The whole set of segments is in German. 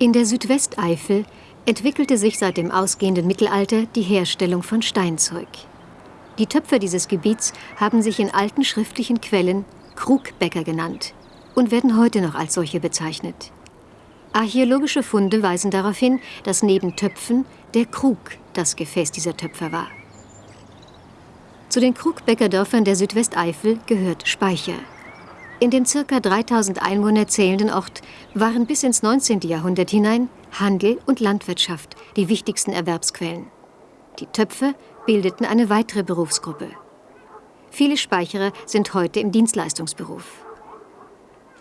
In der Südwesteifel entwickelte sich seit dem ausgehenden Mittelalter die Herstellung von Steinzeug. Die Töpfer dieses Gebiets haben sich in alten schriftlichen Quellen Krugbäcker genannt und werden heute noch als solche bezeichnet. Archäologische Funde weisen darauf hin, dass neben Töpfen der Krug das Gefäß dieser Töpfer war. Zu den Krugbäckerdörfern der Südwesteifel gehört Speicher. In den ca. 3000 Einwohner zählenden Ort waren bis ins 19. Jahrhundert hinein Handel und Landwirtschaft die wichtigsten Erwerbsquellen. Die Töpfer bildeten eine weitere Berufsgruppe. Viele Speicherer sind heute im Dienstleistungsberuf.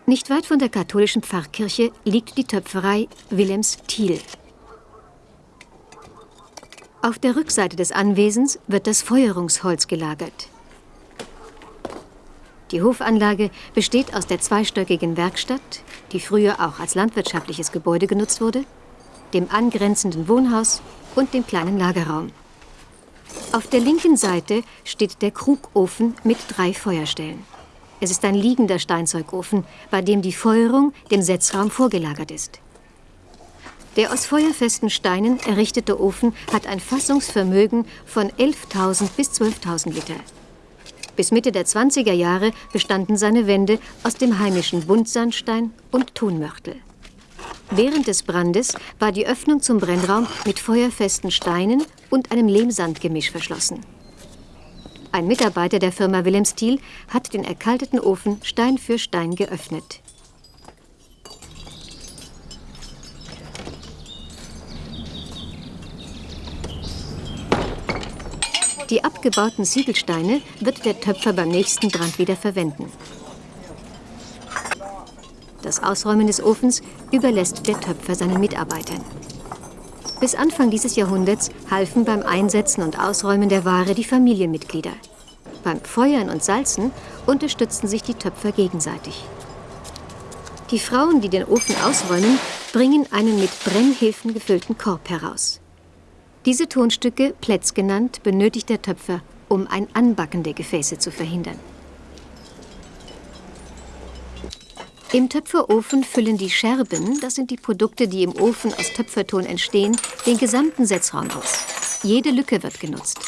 Nicht weit von der katholischen Pfarrkirche liegt die Töpferei Willems Thiel. Auf der Rückseite des Anwesens wird das Feuerungsholz gelagert. Die Hofanlage besteht aus der zweistöckigen Werkstatt, die früher auch als landwirtschaftliches Gebäude genutzt wurde, dem angrenzenden Wohnhaus und dem kleinen Lagerraum. Auf der linken Seite steht der Krugofen mit drei Feuerstellen. Es ist ein liegender Steinzeugofen, bei dem die Feuerung dem Setzraum vorgelagert ist. Der aus feuerfesten Steinen errichtete Ofen hat ein Fassungsvermögen von 11.000 bis 12.000 Liter. Bis Mitte der 20er Jahre bestanden seine Wände aus dem heimischen Buntsandstein und Tonmörtel. Während des Brandes war die Öffnung zum Brennraum mit feuerfesten Steinen und einem Lehmsandgemisch verschlossen. Ein Mitarbeiter der Firma Wilhelm Stiel hat den erkalteten Ofen Stein für Stein geöffnet. Die abgebauten Ziegelsteine wird der Töpfer beim nächsten Brand wieder verwenden. Das Ausräumen des Ofens überlässt der Töpfer seinen Mitarbeitern. Bis Anfang dieses Jahrhunderts halfen beim Einsetzen und Ausräumen der Ware die Familienmitglieder. Beim Feuern und Salzen unterstützten sich die Töpfer gegenseitig. Die Frauen, die den Ofen ausräumen, bringen einen mit Brennhilfen gefüllten Korb heraus. Diese Tonstücke, Plätz genannt, benötigt der Töpfer, um ein Anbacken der Gefäße zu verhindern. Im Töpferofen füllen die Scherben, das sind die Produkte, die im Ofen aus Töpferton entstehen, den gesamten Setzraum aus. Jede Lücke wird genutzt.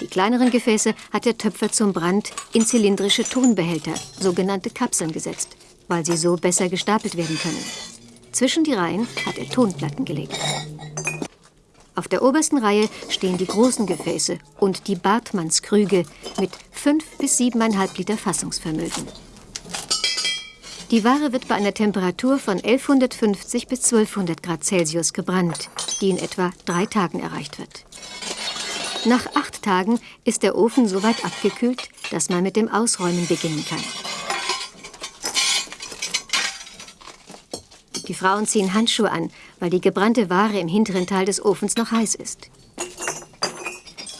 Die kleineren Gefäße hat der Töpfer zum Brand in zylindrische Tonbehälter, sogenannte Kapseln, gesetzt, weil sie so besser gestapelt werden können. Zwischen die Reihen hat er Tonplatten gelegt. Auf der obersten Reihe stehen die großen Gefäße und die Bartmannskrüge mit 5 bis 7,5 Liter Fassungsvermögen. Die Ware wird bei einer Temperatur von 1150 bis 1200 Grad Celsius gebrannt, die in etwa drei Tagen erreicht wird. Nach acht Tagen ist der Ofen so weit abgekühlt, dass man mit dem Ausräumen beginnen kann. Die Frauen ziehen Handschuhe an, weil die gebrannte Ware im hinteren Teil des Ofens noch heiß ist.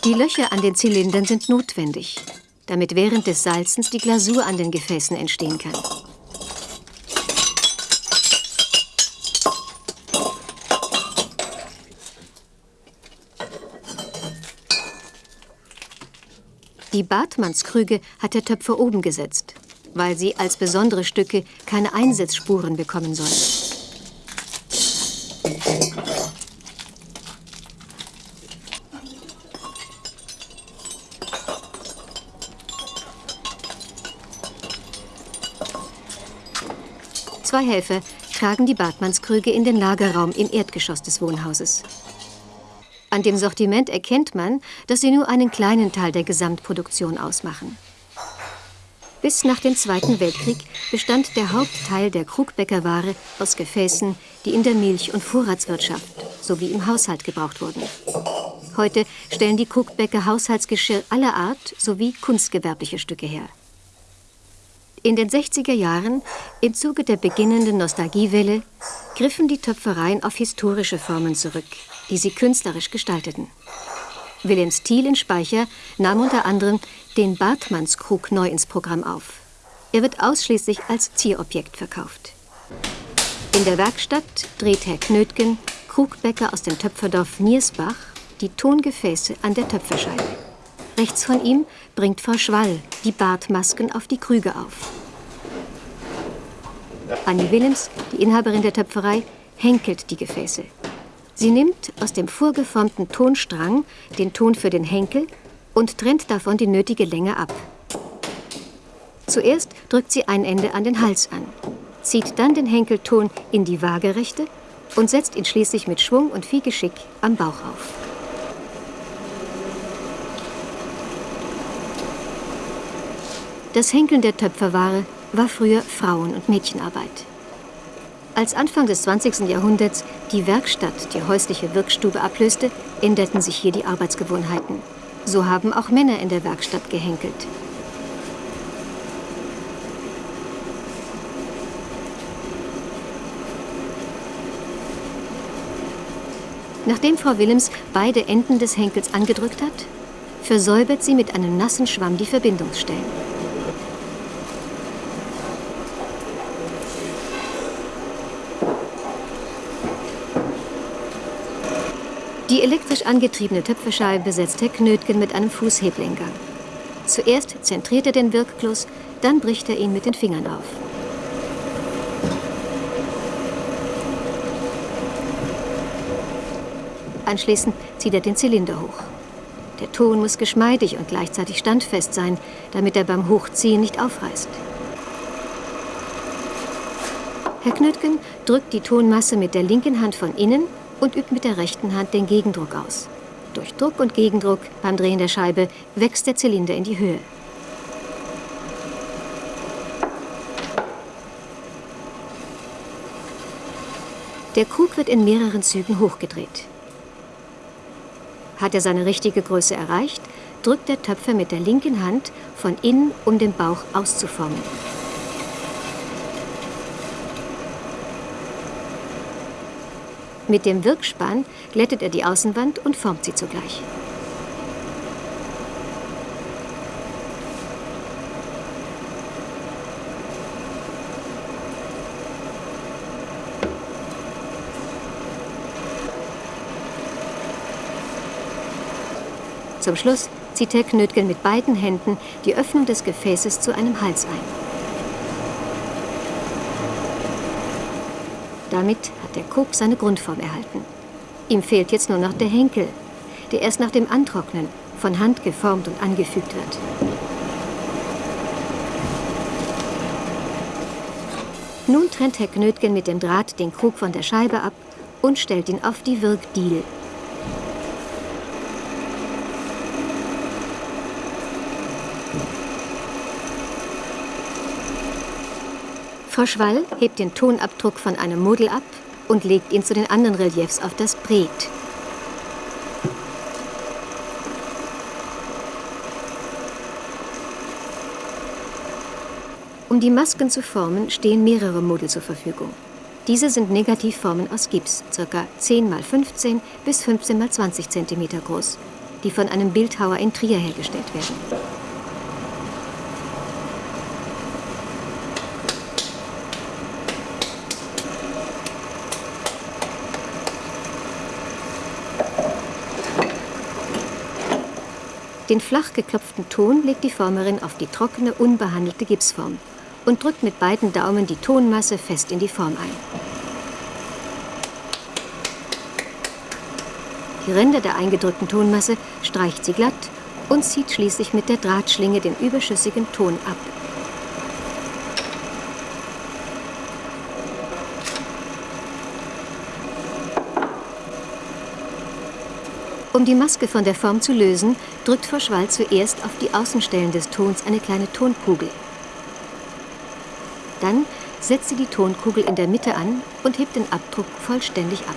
Die Löcher an den Zylindern sind notwendig, damit während des Salzens die Glasur an den Gefäßen entstehen kann. Die Bartmannskrüge hat der Töpfer oben gesetzt, weil sie als besondere Stücke keine Einsetzspuren bekommen sollen. Zwei Helfer tragen die Bartmannskrüge in den Lagerraum im Erdgeschoss des Wohnhauses. An dem Sortiment erkennt man, dass sie nur einen kleinen Teil der Gesamtproduktion ausmachen. Bis nach dem Zweiten Weltkrieg bestand der Hauptteil der Krugbäckerware aus Gefäßen, die in der Milch- und Vorratswirtschaft sowie im Haushalt gebraucht wurden. Heute stellen die Krugbäcker Haushaltsgeschirr aller Art sowie kunstgewerbliche Stücke her. In den 60er Jahren, im Zuge der beginnenden Nostalgiewelle, griffen die Töpfereien auf historische Formen zurück, die sie künstlerisch gestalteten. Wilhelm Thiel in Speicher nahm unter anderem den Bartmannskrug neu ins Programm auf. Er wird ausschließlich als Zierobjekt verkauft. In der Werkstatt dreht Herr Knötgen, Krugbäcker aus dem Töpferdorf Niersbach, die Tongefäße an der Töpferscheibe. Rechts von ihm bringt Frau Schwall die Bartmasken auf die Krüge auf. Annie Willems, die Inhaberin der Töpferei, henkelt die Gefäße. Sie nimmt aus dem vorgeformten Tonstrang den Ton für den Henkel und trennt davon die nötige Länge ab. Zuerst drückt sie ein Ende an den Hals an, zieht dann den Henkelton in die Waagerechte und setzt ihn schließlich mit Schwung und viel Geschick am Bauch auf. Das Henkeln der Töpferware war früher Frauen- und Mädchenarbeit. Als Anfang des 20. Jahrhunderts die Werkstatt die häusliche Wirkstube ablöste, änderten sich hier die Arbeitsgewohnheiten. So haben auch Männer in der Werkstatt gehenkelt. Nachdem Frau Willems beide Enden des Henkels angedrückt hat, versäubert sie mit einem nassen Schwamm die Verbindungsstellen. Die elektrisch angetriebene Töpferscheibe Herr Knötgen mit einem Fußheblenker. Zuerst zentriert er den Wirkkloß, dann bricht er ihn mit den Fingern auf. Anschließend zieht er den Zylinder hoch. Der Ton muss geschmeidig und gleichzeitig standfest sein, damit er beim Hochziehen nicht aufreißt. Herr Knötgen drückt die Tonmasse mit der linken Hand von innen und übt mit der rechten Hand den Gegendruck aus. Durch Druck und Gegendruck beim Drehen der Scheibe wächst der Zylinder in die Höhe. Der Krug wird in mehreren Zügen hochgedreht. Hat er seine richtige Größe erreicht, drückt der Töpfer mit der linken Hand von innen, um den Bauch auszuformen. Mit dem Wirkspann glättet er die Außenwand und formt sie zugleich. Zum Schluss zieht Herr Knötgen mit beiden Händen die Öffnung des Gefäßes zu einem Hals ein. Damit hat der Kop seine Grundform erhalten. Ihm fehlt jetzt nur noch der Henkel, der erst nach dem Antrocknen von Hand geformt und angefügt wird. Nun trennt Herr Knötgen mit dem Draht den Krug von der Scheibe ab und stellt ihn auf die Wirkdiele. Frau Schwall hebt den Tonabdruck von einem Model ab und legt ihn zu den anderen Reliefs auf das Bret. Um die Masken zu formen, stehen mehrere Model zur Verfügung. Diese sind Negativformen aus Gips, ca. 10 x 15 bis 15 x 20 cm groß, die von einem Bildhauer in Trier hergestellt werden. Den flach geklopften Ton legt die Formerin auf die trockene, unbehandelte Gipsform und drückt mit beiden Daumen die Tonmasse fest in die Form ein. Die Ränder der eingedrückten Tonmasse streicht sie glatt und zieht schließlich mit der Drahtschlinge den überschüssigen Ton ab. Um die Maske von der Form zu lösen, drückt Frau Schwall zuerst auf die Außenstellen des Tons eine kleine Tonkugel. Dann setzt sie die Tonkugel in der Mitte an und hebt den Abdruck vollständig ab.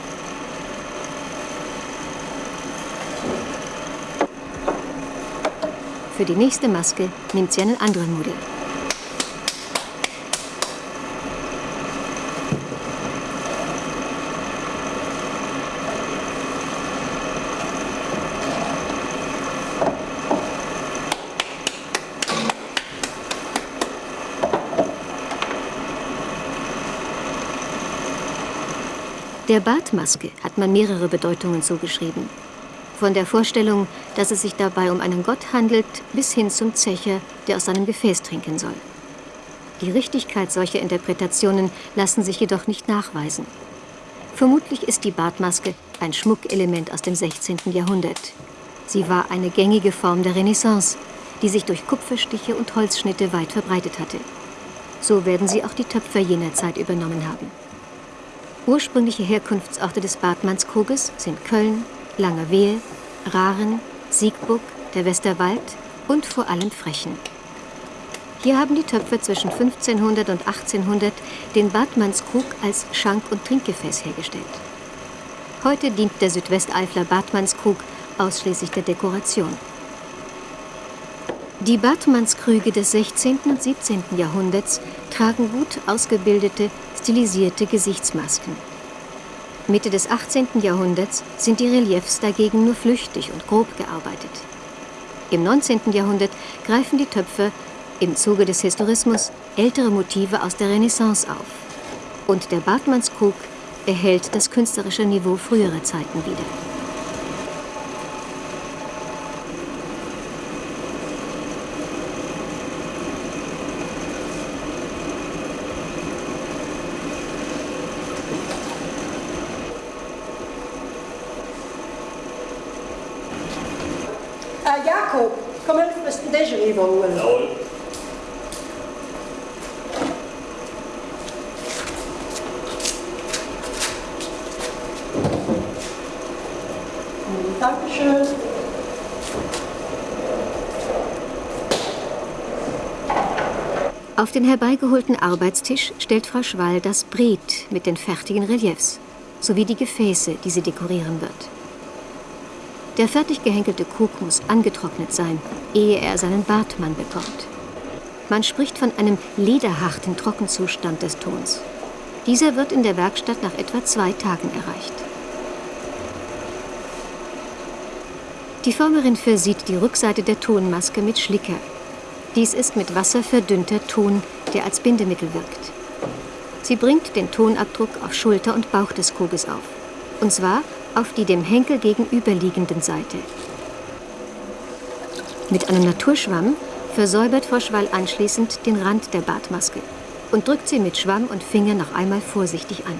Für die nächste Maske nimmt sie einen anderen Modell. Der Bartmaske hat man mehrere Bedeutungen zugeschrieben. Von der Vorstellung, dass es sich dabei um einen Gott handelt, bis hin zum Zecher, der aus seinem Gefäß trinken soll. Die Richtigkeit solcher Interpretationen lassen sich jedoch nicht nachweisen. Vermutlich ist die Bartmaske ein Schmuckelement aus dem 16. Jahrhundert. Sie war eine gängige Form der Renaissance, die sich durch Kupferstiche und Holzschnitte weit verbreitet hatte. So werden sie auch die Töpfer jener Zeit übernommen haben. Ursprüngliche Herkunftsorte des Bartmannskruges sind Köln, Langerwehe, Raren, Siegburg, der Westerwald und vor allem Frechen. Hier haben die Töpfer zwischen 1500 und 1800 den Bartmannskrug als Schank- und Trinkgefäß hergestellt. Heute dient der Südwesteifler Bartmannskrug ausschließlich der Dekoration. Die Bartmannskrüge des 16. und 17. Jahrhunderts tragen gut ausgebildete, stilisierte Gesichtsmasken. Mitte des 18. Jahrhunderts sind die Reliefs dagegen nur flüchtig und grob gearbeitet. Im 19. Jahrhundert greifen die Töpfer im Zuge des Historismus ältere Motive aus der Renaissance auf. Und der Bartmannskrug erhält das künstlerische Niveau früherer Zeiten wieder. Holen. Jawohl. Dankeschön. Auf den herbeigeholten Arbeitstisch stellt Frau Schwall das Bret mit den fertigen Reliefs sowie die Gefäße, die sie dekorieren wird. Der fertig gehänkelte Krug muss angetrocknet sein, ehe er seinen Bartmann bekommt. Man spricht von einem lederharten Trockenzustand des Tons. Dieser wird in der Werkstatt nach etwa zwei Tagen erreicht. Die Formerin versieht die Rückseite der Tonmaske mit Schlicker. Dies ist mit Wasser verdünnter Ton, der als Bindemittel wirkt. Sie bringt den Tonabdruck auf Schulter und Bauch des Kruges auf. Und zwar auf die dem Henkel gegenüberliegenden Seite. Mit einem Naturschwamm versäubert Frau Schwall anschließend den Rand der Bartmaske und drückt sie mit Schwamm und Finger noch einmal vorsichtig an.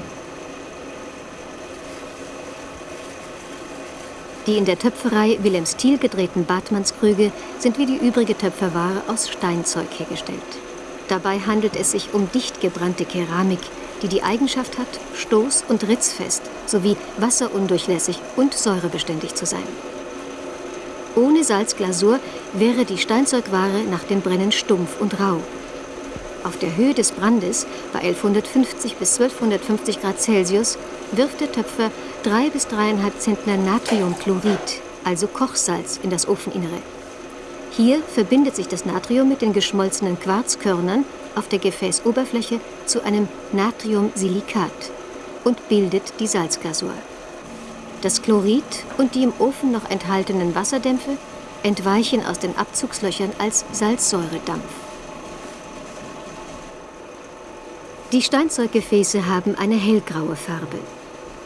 Die in der Töpferei Wilhelms Thiel gedrehten Bartmannskrüge sind wie die übrige Töpferware aus Steinzeug hergestellt. Dabei handelt es sich um dicht gebrannte Keramik, die die Eigenschaft hat, stoß- und ritzfest sowie wasserundurchlässig und säurebeständig zu sein. Ohne Salzglasur wäre die Steinzeugware nach dem Brennen stumpf und rau. Auf der Höhe des Brandes, bei 1150 bis 1250 Grad Celsius, wirft der Töpfer drei bis dreieinhalb Zentner Natriumchlorid, also Kochsalz, in das Ofeninnere. Hier verbindet sich das Natrium mit den geschmolzenen Quarzkörnern auf der Gefäßoberfläche zu einem Natriumsilikat und bildet die Salzglasur. Das Chlorid und die im Ofen noch enthaltenen Wasserdämpfe entweichen aus den Abzugslöchern als Salzsäuredampf. Die Steinzeuggefäße haben eine hellgraue Farbe.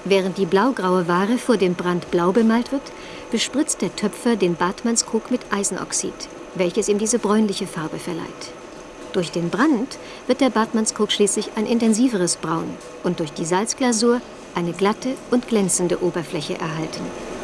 Während die blaugraue Ware vor dem Brand blau bemalt wird, bespritzt der Töpfer den Bartmannskrug mit Eisenoxid, welches ihm diese bräunliche Farbe verleiht. Durch den Brand wird der Bartmannskrug schließlich ein intensiveres Braun und durch die Salzglasur eine glatte und glänzende Oberfläche erhalten.